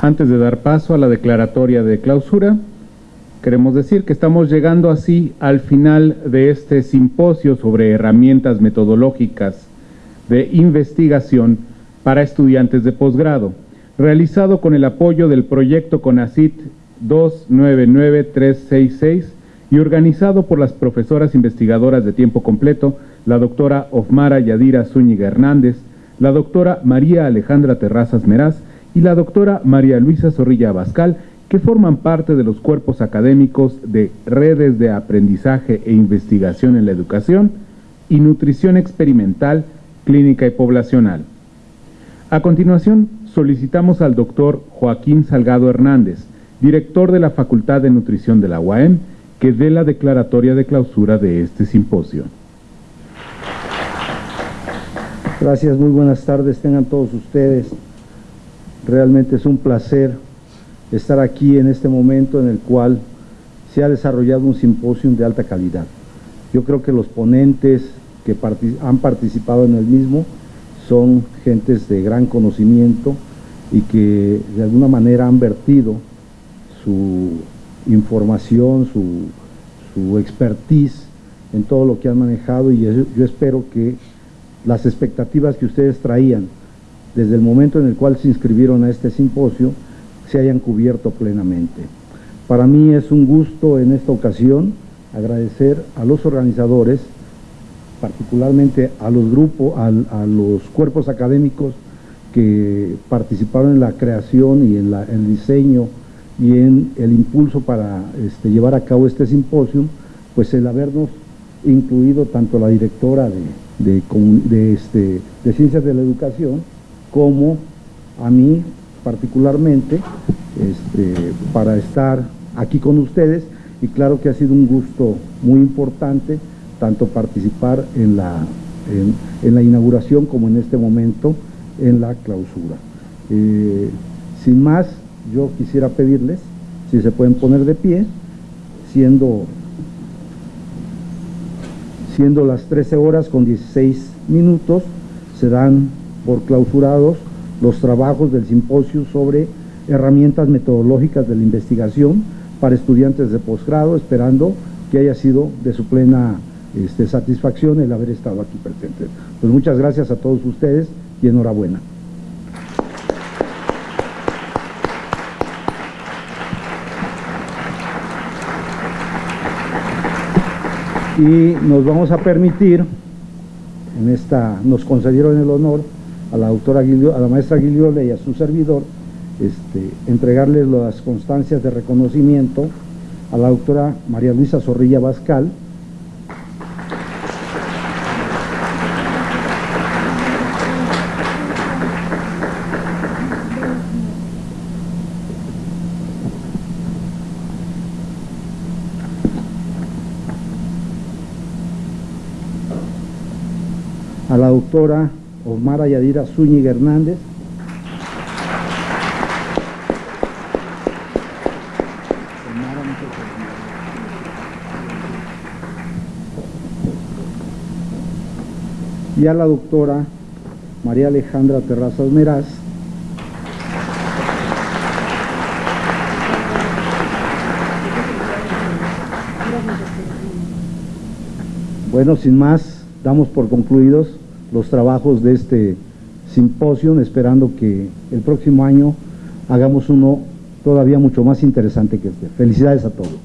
Antes de dar paso a la declaratoria de clausura, queremos decir que estamos llegando así al final de este simposio sobre herramientas metodológicas de investigación para estudiantes de posgrado, realizado con el apoyo del proyecto CONACIT 299366 y organizado por las profesoras investigadoras de tiempo completo, la doctora Ofmara Yadira Zúñiga Hernández, la doctora María Alejandra Terrazas Meraz y la doctora María Luisa Zorrilla Abascal, que forman parte de los cuerpos académicos de redes de aprendizaje e investigación en la educación y nutrición experimental, clínica y poblacional. A continuación, solicitamos al doctor Joaquín Salgado Hernández, director de la Facultad de Nutrición de la UAM, que dé la declaratoria de clausura de este simposio. Gracias, muy buenas tardes, tengan todos ustedes. Realmente es un placer estar aquí en este momento en el cual se ha desarrollado un simposio de alta calidad. Yo creo que los ponentes que han participado en el mismo son gentes de gran conocimiento y que de alguna manera han vertido su información, su, su expertise en todo lo que han manejado y yo espero que las expectativas que ustedes traían desde el momento en el cual se inscribieron a este simposio se hayan cubierto plenamente. Para mí es un gusto en esta ocasión agradecer a los organizadores, particularmente a los grupos, a, los cuerpos académicos que participaron en la creación y en el diseño y en el impulso para este, llevar a cabo este simposio, pues el habernos incluido tanto la directora de, este, de Ciencias de la Educación como a mí particularmente este, para estar aquí con ustedes y claro que ha sido un gusto muy importante tanto participar en la, en, la inauguración como en este momento en la clausura. Eh, sin más, yo quisiera pedirles si se pueden poner de pie, siendo, siendo las 13 horas con 16 minutos, se dan por clausurados los trabajos del simposio sobre herramientas metodológicas de la investigación para estudiantes de posgrado, esperando que haya sido de su plena este, satisfacción el haber estado aquí presente. Pues muchas gracias a todos ustedes y enhorabuena. y nos vamos a permitir, en esta, nos concedieron el honor a la doctora a la maestra Guiliola y a su servidor, este, entregarles las constancias de reconocimiento a la doctora María Luisa Zorrilla Bascal, a la doctora Omar Yadira Zúñiga Hernández, y a la doctora María Alejandra Terrazas Meraz, Bueno, sin más, damos por concluidos los trabajos de este simposio, esperando que el próximo año hagamos uno todavía mucho más interesante que este. Felicidades a todos.